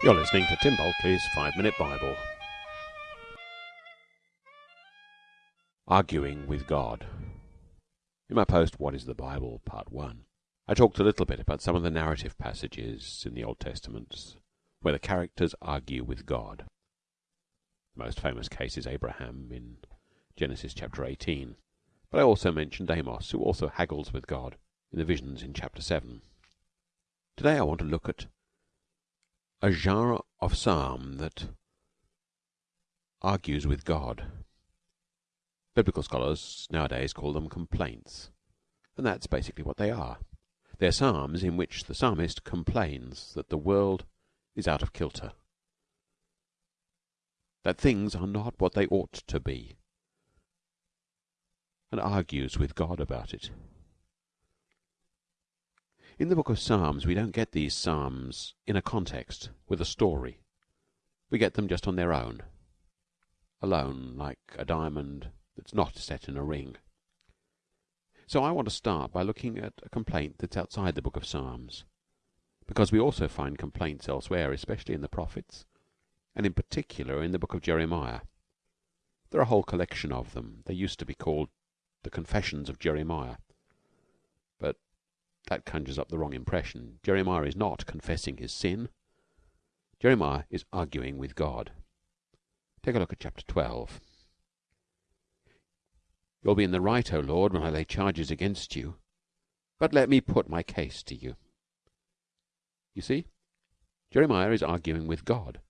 You're listening to Tim Bulkeley's Five Minute Bible. Arguing with God. In my post, What is the Bible? Part 1, I talked a little bit about some of the narrative passages in the Old Testament where the characters argue with God. The most famous case is Abraham in Genesis chapter 18, but I also mentioned Amos, who also haggles with God in the visions in chapter 7. Today I want to look at a genre of psalm that argues with God. Biblical scholars nowadays call them complaints, and that's basically what they are. They're psalms in which the psalmist complains that the world is out of kilter, that things are not what they ought to be, and argues with God about it. In the book of Psalms, we don't get these psalms in a context with a story. We get them just on their own, alone, like a diamond that's not set in a ring. So I want to start by looking at a complaint that's outside the book of Psalms, because we also find complaints elsewhere, especially in the prophets, and in particular in the book of Jeremiah. There are a whole collection of them. They used to be called the Confessions of Jeremiah. That conjures up the wrong impression. Jeremiah is not confessing his sin. Jeremiah is arguing with God. Take a look at chapter 12. You'll be in the right, O Lord, when I lay charges against you. But let me put my case to you. You see, Jeremiah is arguing with God.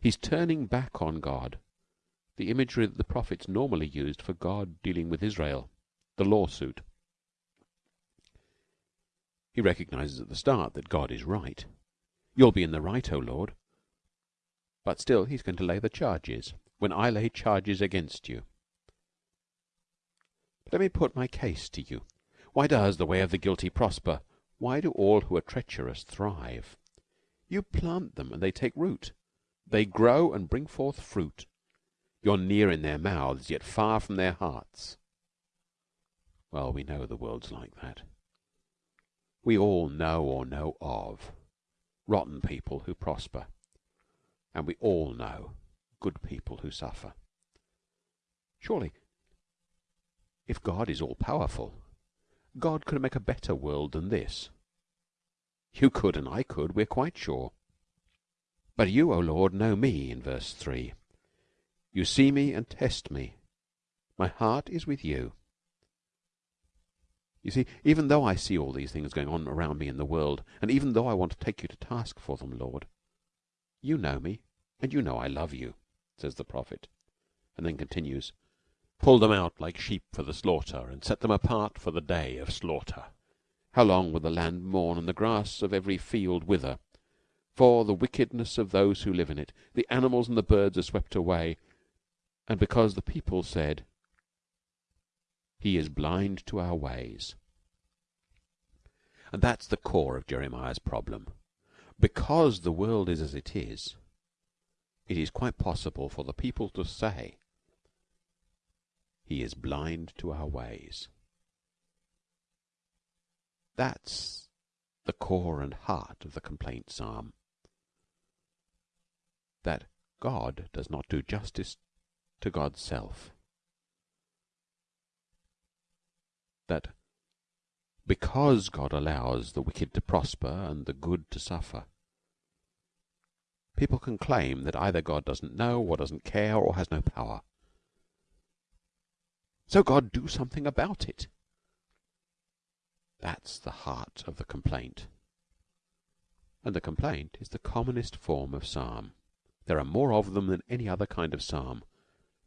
He's turning back on God, the imagery that the prophets normally used for God dealing with Israel, the lawsuit. He recognizes at the start that God is right. You'll be in the right, O Lord. But still he's going to lay the charges. When I lay charges against you. But let me put my case to you. Why does the way of the guilty prosper? Why do all who are treacherous thrive? You plant them and they take root. They grow and bring forth fruit. You're near in their mouths, yet far from their hearts. Well, we know the world's like that. We all know or know of rotten people who prosper, and we all know good people who suffer. Surely, if God is all powerful, God could make a better world than this. You could and I could, we're quite sure. But you, O Lord, know me, in verse 3. You see me and test me. My heart is with you. You see, even though I see all these things going on around me in the world, and even though I want to take you to task for them, Lord, you know me, and you know I love you, says the prophet, and then continues, Pull them out like sheep for the slaughter, and set them apart for the day of slaughter. How long will the land mourn, and the grass of every field wither? For the wickedness of those who live in it, the animals and the birds are swept away, and because the people said, he is blind to our ways. And that's the core of Jeremiah's problem. Because the world is as it is, it is quite possible for the people to say, He is blind to our ways. That's the core and heart of the complaint psalm. That God does not do justice to God's self. that because God allows the wicked to prosper and the good to suffer, people can claim that either God doesn't know or doesn't care or has no power. So God do something about it. That's the heart of the complaint. And the complaint is the commonest form of psalm. There are more of them than any other kind of psalm,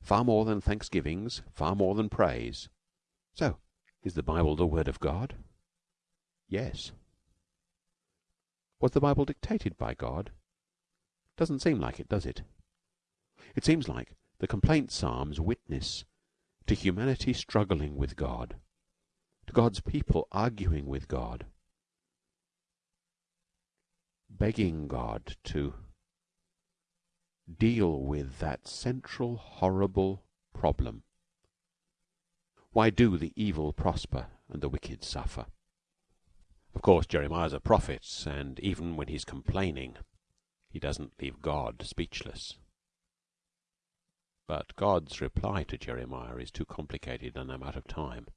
far more than thanksgivings, far more than praise. So, is the Bible the Word of God? Yes. Was the Bible dictated by God? Doesn't seem like it, does it? It seems like the complaint psalms witness to humanity struggling with God, to God's people arguing with God, begging God to deal with that central horrible problem why do the evil prosper and the wicked suffer? Of course, Jeremiah's a prophet, and even when he's complaining, he doesn't leave God speechless. But God's reply to Jeremiah is too complicated, and I'm out of time.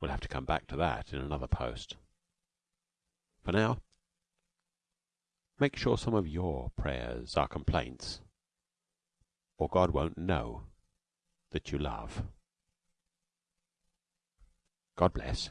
We'll have to come back to that in another post. For now, make sure some of your prayers are complaints, or God won't know that you love. God bless.